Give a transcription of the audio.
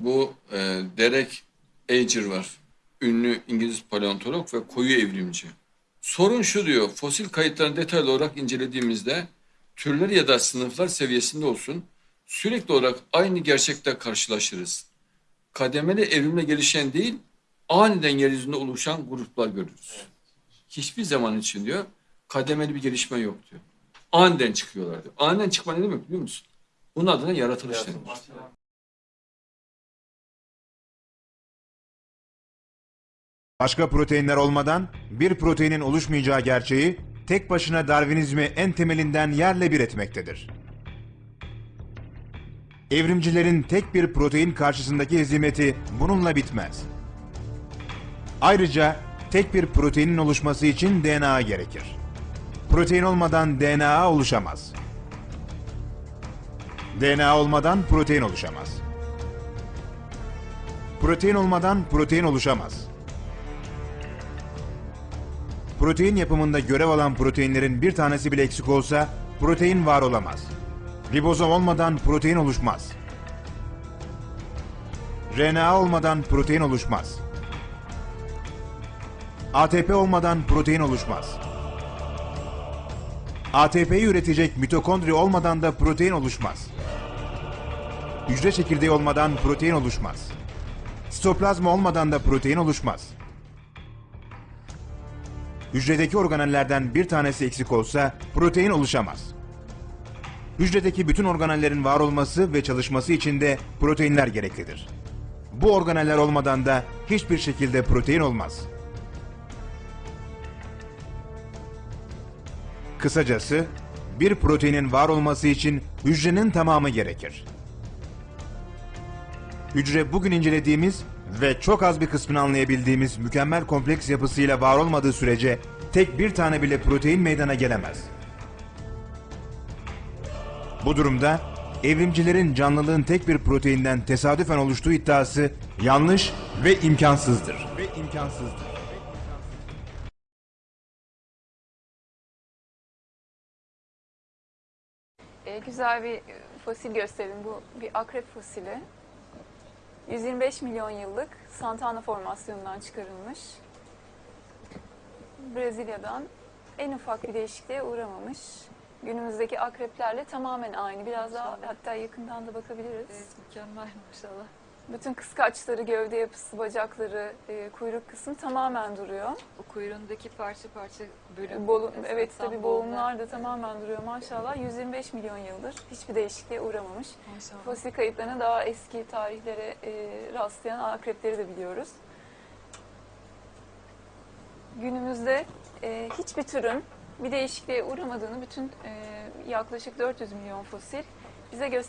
Bu e, Derek Ager var. Ünlü İngiliz paleontolog ve koyu evrimci. Sorun şu diyor, fosil kayıtlarını detaylı olarak incelediğimizde türler ya da sınıflar seviyesinde olsun sürekli olarak aynı gerçekle karşılaşırız. Kademeli evrimle gelişen değil, aniden yeryüzünde oluşan gruplar görürüz. Hiçbir zaman için diyor, kademeli bir gelişme yok diyor. Aniden çıkıyorlar diyor. Aniden çıkma ne demek biliyor musun? Bunun adına yaratılış denir. Başka proteinler olmadan bir proteinin oluşmayacağı gerçeği tek başına Darwinizmi en temelinden yerle bir etmektedir. Evrimcilerin tek bir protein karşısındaki hezimeti bununla bitmez. Ayrıca tek bir proteinin oluşması için DNA gerekir. Protein olmadan DNA oluşamaz. DNA olmadan protein oluşamaz. Protein olmadan protein oluşamaz. Protein yapımında görev alan proteinlerin bir tanesi bile eksik olsa protein var olamaz. Ribozom olmadan protein oluşmaz. RNA olmadan protein oluşmaz. ATP olmadan protein oluşmaz. ATP'yi üretecek mitokondri olmadan da protein oluşmaz. Hücre çekirdeği olmadan protein oluşmaz. Sitoplazma olmadan da protein oluşmaz. Hücredeki organellerden bir tanesi eksik olsa protein oluşamaz. Hücredeki bütün organellerin var olması ve çalışması için de proteinler gereklidir. Bu organeller olmadan da hiçbir şekilde protein olmaz. Kısacası bir proteinin var olması için hücrenin tamamı gerekir. Hücre bugün incelediğimiz ve çok az bir kısmını anlayabildiğimiz mükemmel kompleks yapısıyla var olmadığı sürece tek bir tane bile protein meydana gelemez. Bu durumda evrimcilerin canlılığın tek bir proteinden tesadüfen oluştuğu iddiası yanlış ve imkansızdır. Ve imkansızdır. E, güzel bir e, fosil gösterelim. Bu bir akrep fosili. 125 milyon yıllık Santana formasyonundan çıkarılmış. Brezilya'dan en ufak bir değişikliğe uğramamış. Günümüzdeki akreplerle tamamen aynı. Biraz daha hatta yakından da bakabiliriz. Evet, mükemmel maşallah. Bütün kıskaçları, gövde yapısı, bacakları, e, kuyruk kısmı tamamen duruyor. O kuyruğundaki parça parça bölüm. Bolu, evet tam tabii boğumlar. da tamamen duruyor maşallah. 125 milyon yıldır hiçbir değişikliğe uğramamış. Maşallah. Fosil kayıtlarına daha eski tarihlere e, rastlayan akrepleri de biliyoruz. Günümüzde e, hiçbir türün bir değişikliğe uğramadığını bütün e, yaklaşık 400 milyon fosil bize gösteriyor.